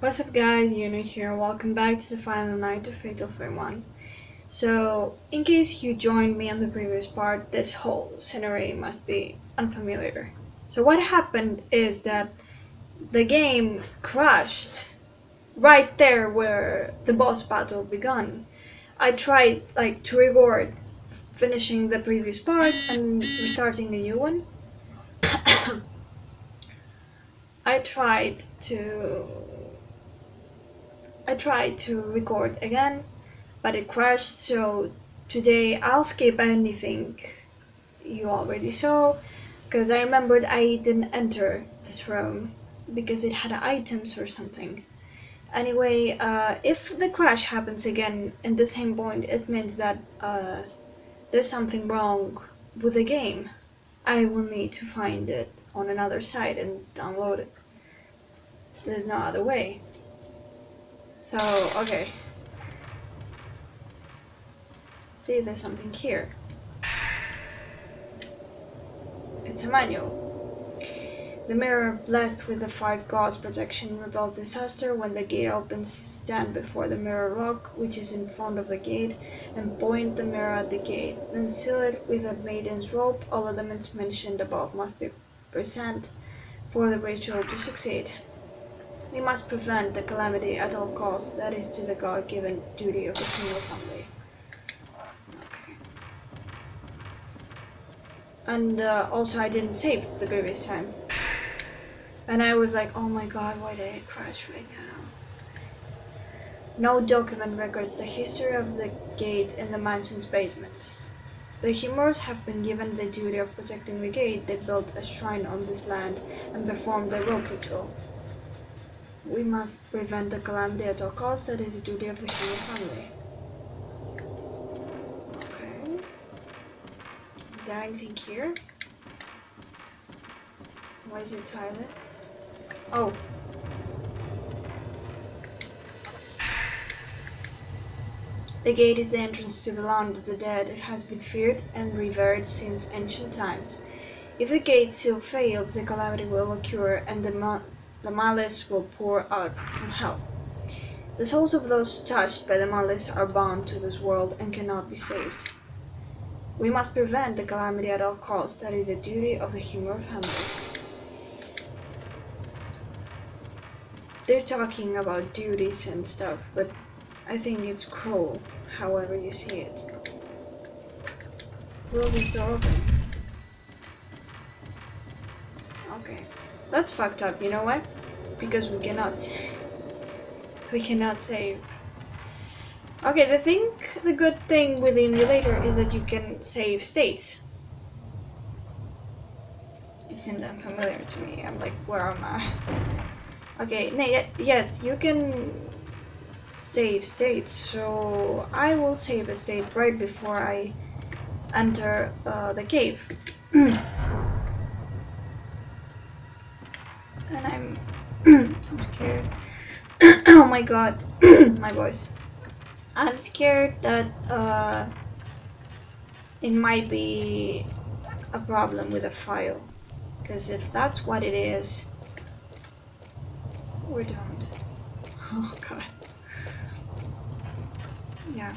What's up guys, Yuno here, welcome back to the final night of Fatal Frame 1. So, in case you joined me on the previous part, this whole scenery must be unfamiliar. So what happened is that the game crashed right there where the boss battle began. I tried like to record finishing the previous part and restarting a new one. I tried to I tried to record again but it crashed so today I'll skip anything you already saw because I remembered I didn't enter this room because it had items or something. Anyway, uh, if the crash happens again in the same point, it means that uh, there's something wrong with the game. I will need to find it on another site and download it. There's no other way. So, okay. See there's something here. It's a manual. The mirror, blessed with the five gods' protection, repels disaster. When the gate opens, stand before the mirror rock, which is in front of the gate, and point the mirror at the gate. Then seal it with a maiden's rope. All elements mentioned above must be present for the ritual to succeed. We must prevent the calamity at all costs. That is to the God-given duty of the female family. And uh, also I didn't save the previous time. And I was like, oh my god, why did it crash right now? No document records the history of the gate in the mansion's basement. The Himuros have been given the duty of protecting the gate. They built a shrine on this land and performed the rope ritual. We must prevent the calamity at all costs. That is the duty of the Himuro family. Okay. Is there anything here? Why is it silent? Oh. The gate is the entrance to the land of the dead. It has been feared and revered since ancient times. If the gate still fails, the calamity will occur and the, the malice will pour out from hell. The souls of those touched by the malice are bound to this world and cannot be saved. We must prevent the calamity at all costs. That is the duty of the Himuro family. they're talking about duties and stuff, but I think it's cruel, however you see it. Will this door open? Okay. That's fucked up, you know why? Because we cannot... we cannot save. Okay, the thing, the good thing with the emulator is that you can save states. It seems unfamiliar to me. I'm like, where am I? Okay, no, yes, you can save states, so I will save a state right before I enter uh, the cave. my god, my voice. I'm scared that uh, it might be a problem with a file. Because if that's what it is, we're doomed. Oh god. Yeah.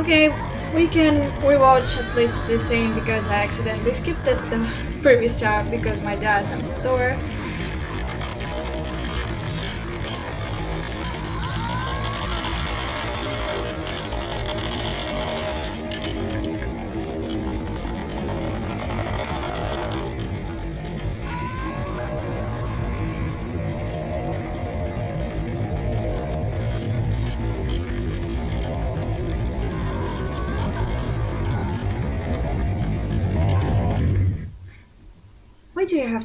Okay, we can rewatch at least the scene because I accidentally skipped it the previous time because my dad had the door.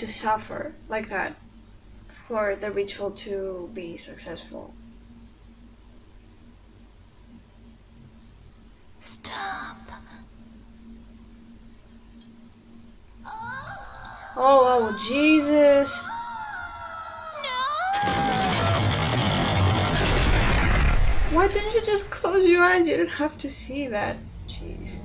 To suffer like that for the ritual to be successful? Stop. Oh, oh, Jesus. No. Why didn't you just close your eyes? You don't have to see that. Jeez.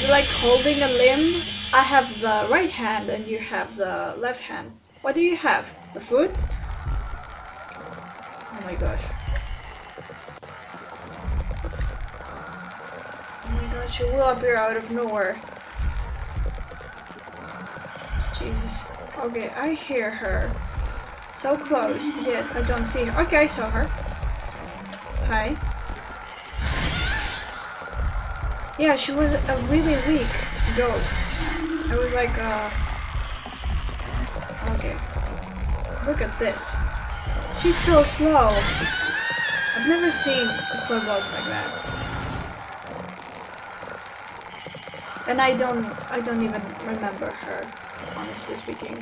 You like holding a limb? I have the right hand and you have the left hand. What do you have? The food? Oh my gosh. Oh my gosh, she will appear out of nowhere. Jesus. Okay, I hear her. So close, yet I don't see her. Okay, I saw her. Hi. Yeah, she was a really weak ghost. I was like, uh... Okay. Look at this. She's so slow. I've never seen a slow ghost like that. And I don't, I don't even remember her, honestly speaking.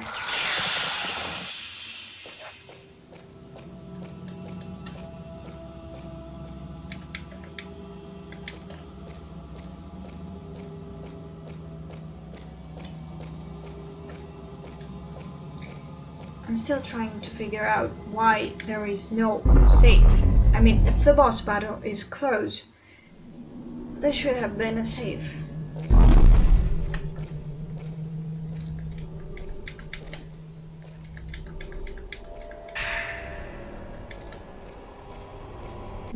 Still trying to figure out why there is no safe. I mean, if the boss battle is close, there should have been a safe.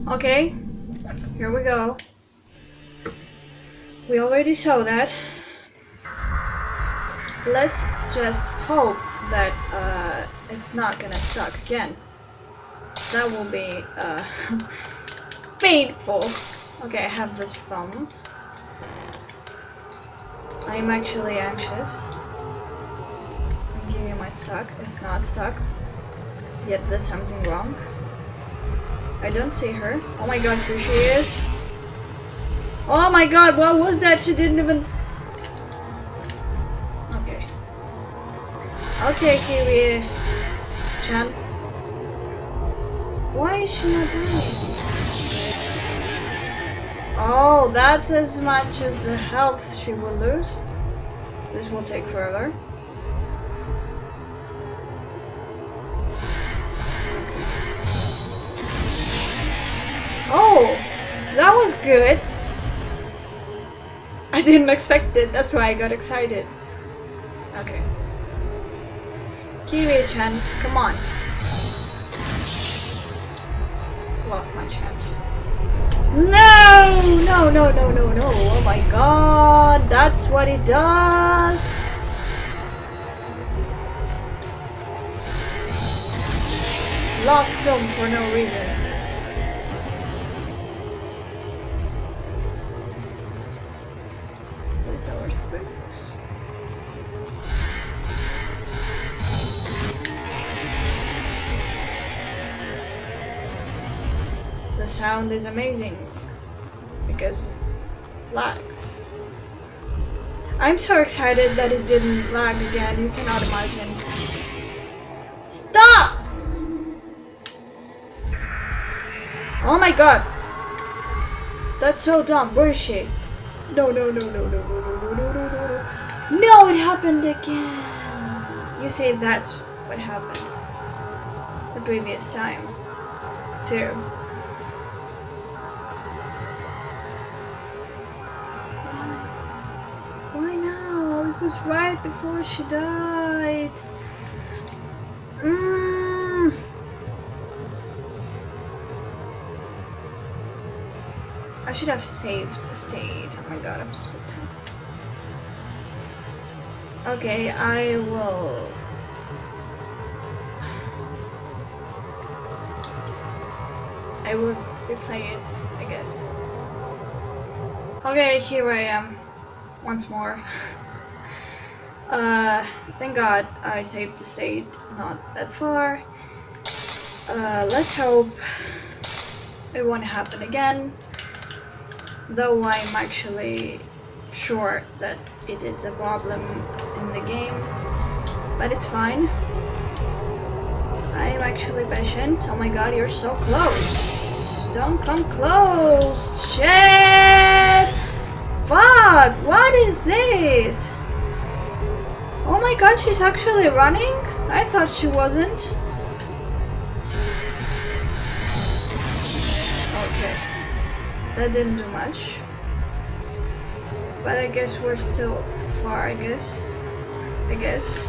Okay, here we go. We already saw that. Let's just hope that uh, it's not gonna stuck again. That will be uh, painful. Okay, I have this phone. I'm actually anxious. Thinking it might stuck. It's not stuck. Yet there's something wrong. I don't see her. Oh my god, here she is. Oh my god, what was that? She didn't even... Okay, Kiwi. Chan. Why is she not dying? Oh, that's as much as the health she will lose. This will take forever. Oh, that was good. I didn't expect it, that's why I got excited. Okay. Kiri-chan, come on. Lost my chance. No! No, no, no, no, no. Oh my god, that's what it does. Lost film for no reason. The sound is amazing because lags. I'm so excited that it didn't lag again, you cannot imagine. Stop! Oh my god! That's so dumb. Where is she? No, no, no, no, no, no, no, no, no, no, no, no. No, it happened again. You say that's what happened the previous time, too. Was right before she died. Mmm. I should have saved stayed. Oh my god, I'm so tired. Okay, I will. I will replay it, I guess. Okay, here I am. Once more. Uh, thank god I saved the state not that far. Uh, let's hope it won't happen again. Though I'm actually sure that it is a problem in the game. But it's fine. I'm actually patient. Oh my god, you're so close. Don't come close. Shit! Fuck! What is this? Oh my god, she's actually running? I thought she wasn't. Okay. That didn't do much. But I guess we're still far, I guess. I guess.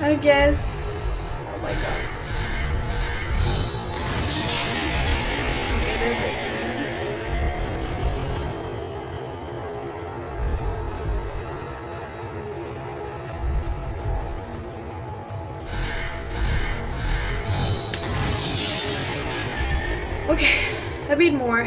I guess. Oh my god. Okay, that did more.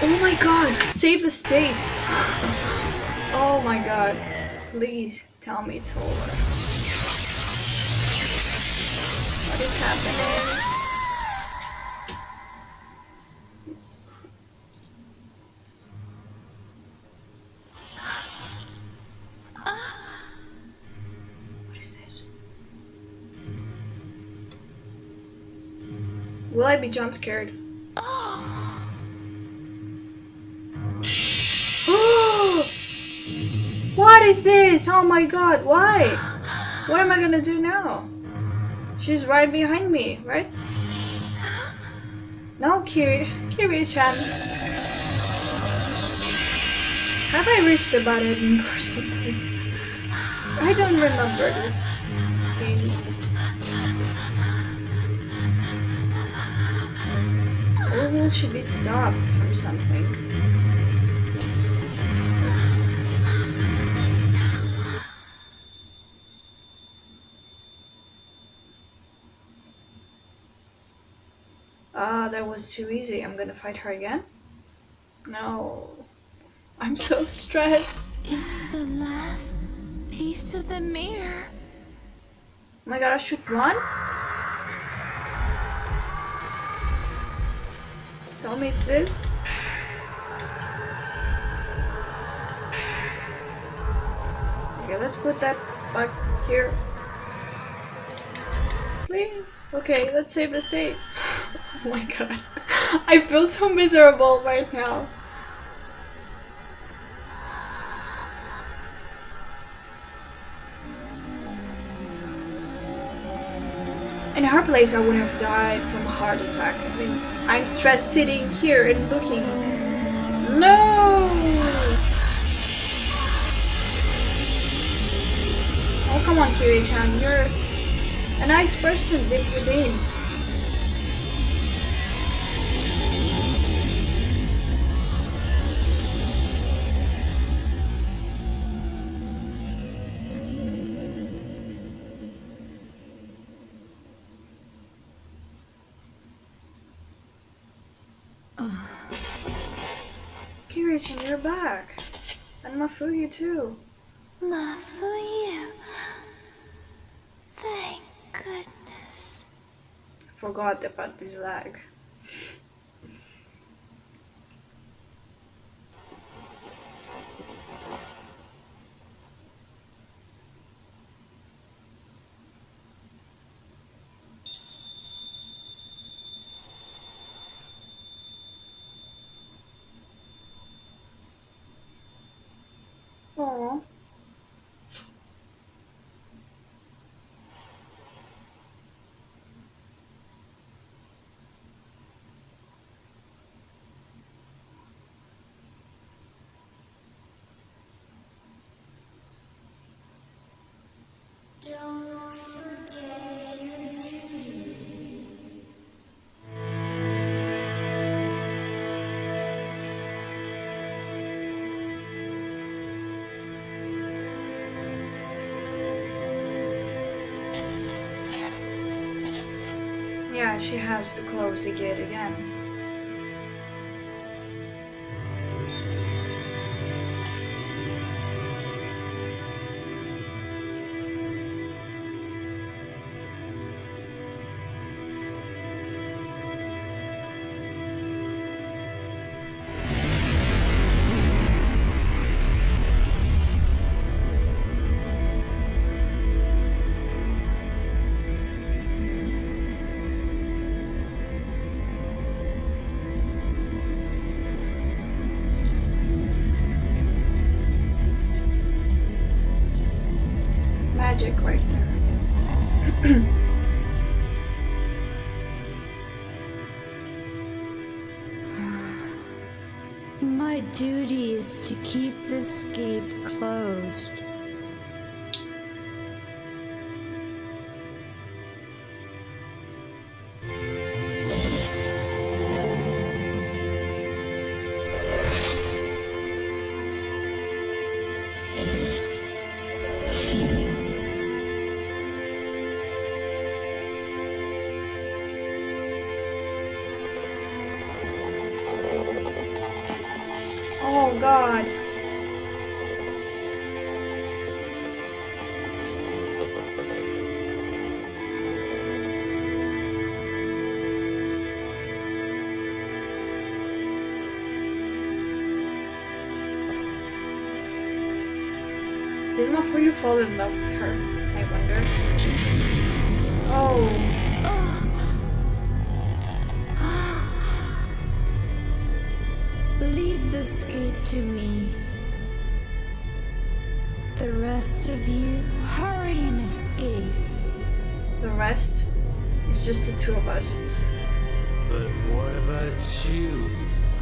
Oh my god, save the state. Oh my god, please tell me it's over. What is happening? Jump scared? what is this? Oh my god, why? What am I gonna do now? She's right behind me, right? No, Kiri. Kiri-chan. Have I reached the ending or something? I don't remember this scene. Will she be stopped from something? Ah, that was too easy. I'm gonna fight her again? No. I'm so stressed. It's the last piece of the mirror. Oh my god, I shoot one? Tell me it's this? Okay, let's put that back here. Please. Okay, let's save the state. oh my god. I feel so miserable right now. In her place, I would have died from a heart attack. I mean, I'm stressed sitting here and looking. No! Oh, come on, Kiri-chan. You're a nice person deep within. Kiri-chan, you're back. And Mafuyu too. Mafuyu. Thank goodness. Forgot about this lag. Yeah, she has to close the gate again. God. Did Mafuyu fall in love Leave this gate to me. The rest of you, hurry and escape. The rest is just the two of us. But what about you?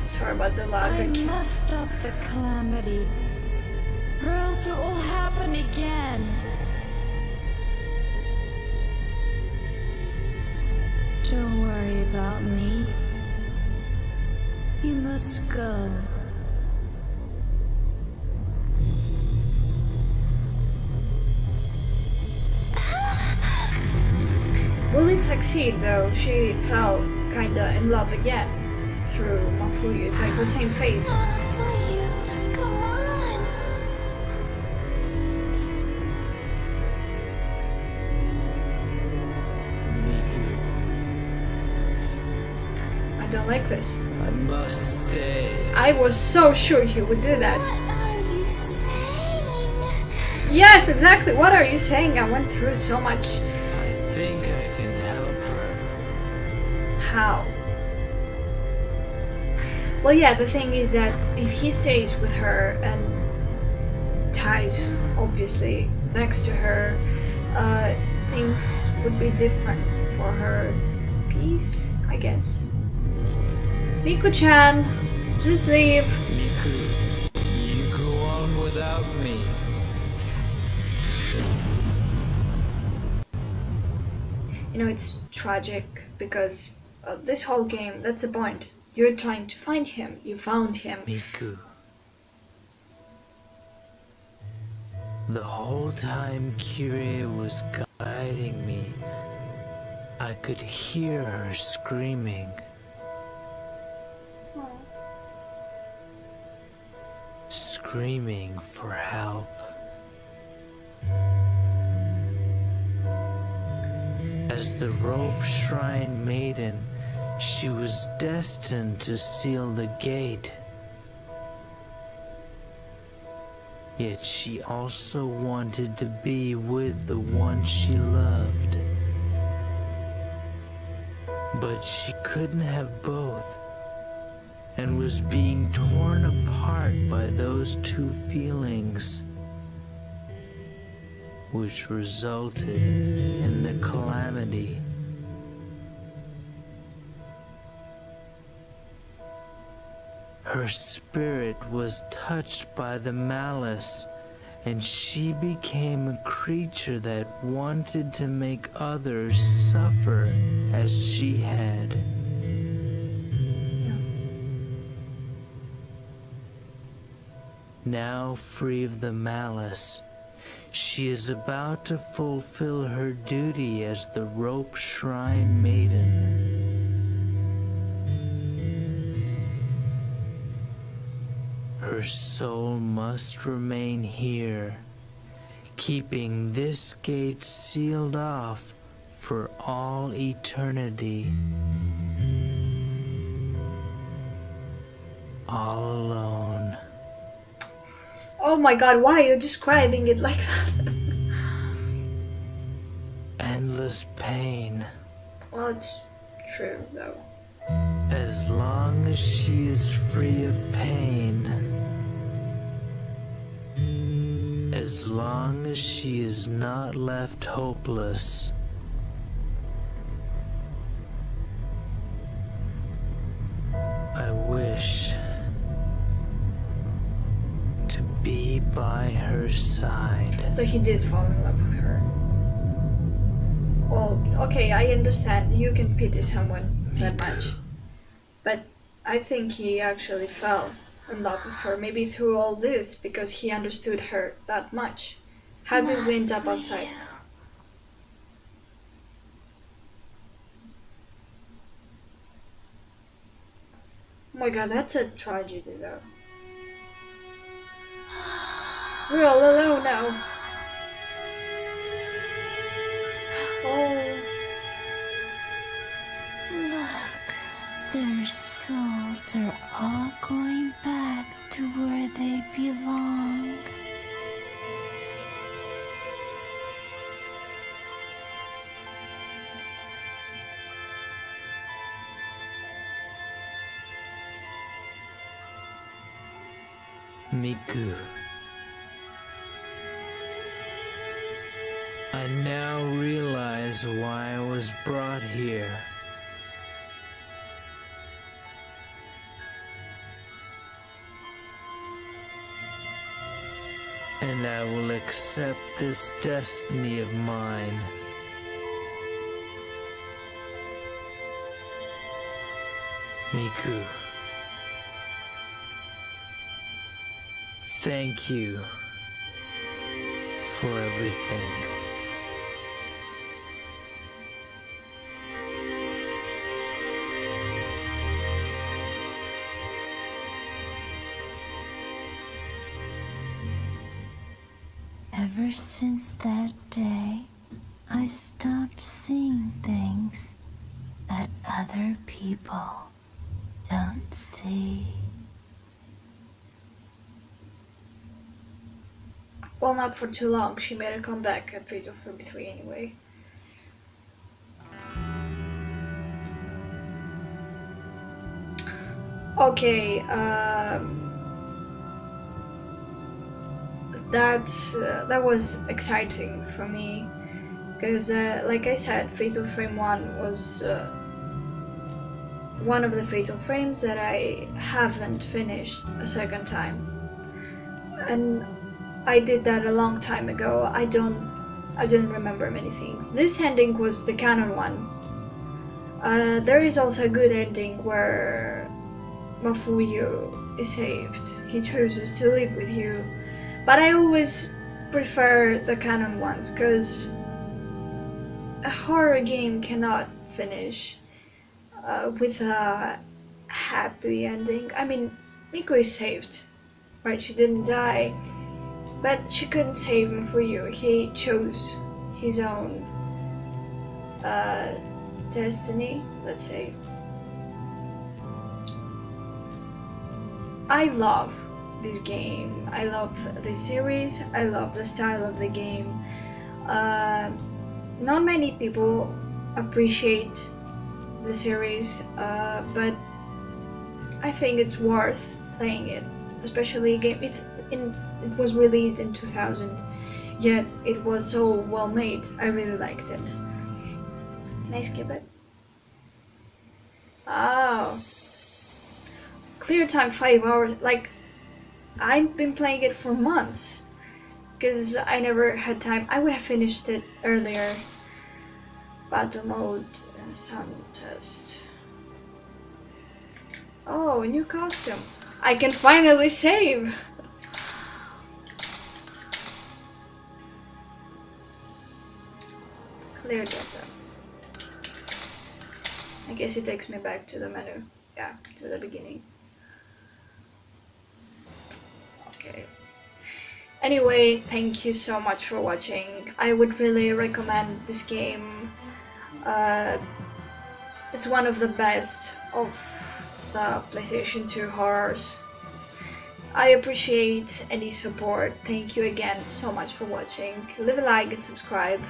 I'm sorry about the lag. I lag. must stop the calamity, or else it will happen again. Don't worry about me. You must go. Will it succeed though? She fell kinda in love again through Mafuyu. It's like the same face. Not for you. Come on. Miku, I don't like this. I must stay. I was so sure he would do that. What are you saying? Yes, exactly. What are you saying? I went through so much. I think I can help her. How? Well, yeah, the thing is that if he stays with her and ties, obviously, next to her, uh, things would be different for her peace, I guess. Miku-chan, just leave. Miku, you go on without me. You know, it's tragic because uh, this whole game, that's the point. You're trying to find him. You found him. Miku. The whole time Kirie was guiding me, I could hear her screaming. Screaming for help. As the rope shrine maiden, she was destined to seal the gate. Yet she also wanted to be with the one she loved. But she couldn't have both, and was being torn apart by those two feelings, which resulted in the calamity. Her spirit was touched by the malice, and she became a creature that wanted to make others suffer as she had. Now free of the malice, she is about to fulfill her duty as the rope shrine maiden. Her soul must remain here, keeping this gate sealed off for all eternity. All alone. Oh my god, why are you describing it like that? Endless pain. well, it's true though. As long as she is free of pain. As as long as she is not left hopeless. By her side. So he did fall in love with her. Well, okay, I understand. You can pity someone that much. But I think he actually fell in love with her, maybe through all this, because he understood her that much. How did we end up outside? Oh my god, that's a tragedy though. We're all alone now. Oh, Look, their souls are all going back to where they belong. Miku. I now realize why I was brought here. And I will accept this destiny of mine. Miku. Thank you for everything. Ever since that day, I stopped seeing things that other people don't see. well, not for too long. She made a comeback at Fatal Frame 3 anyway. Okay, um, that's uh, that was exciting for me because, uh, like I said, Fatal Frame One was uh, one of the Fatal Frames that I haven't finished a second time, and I did that a long time ago. I don't I don't remember many things. This ending was the canon one. Uh, there is also a good ending where Mafuyu is saved. He chooses to live with you. But I always prefer the canon ones because a horror game cannot finish uh, with a happy ending. I mean, Miku is saved, right? She didn't die, but she couldn't save him for you. He chose his own uh, destiny, let's say. I love this game. I love this series. I love the style of the game. Uh, not many people appreciate the series, uh, but I think it's worth playing it. Especially game. It's in. It was released in 2000, yet it was so well made. I really liked it. Can I skip it? Oh. Clear time five hours. Like, I've been playing it for months. Because I never had time. I would have finished it earlier. Battle mode, uh, sound test. Oh, new costume. I can finally save! Clear data. I guess it takes me back to the menu. Yeah, to the beginning. Okay. Anyway, thank you so much for watching. I would really recommend this game. Uh, it's one of the best of the PlayStation 2 horrors. I appreciate any support. Thank you again so much for watching. Leave a like and subscribe.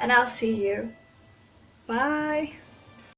And I'll see you. Bye.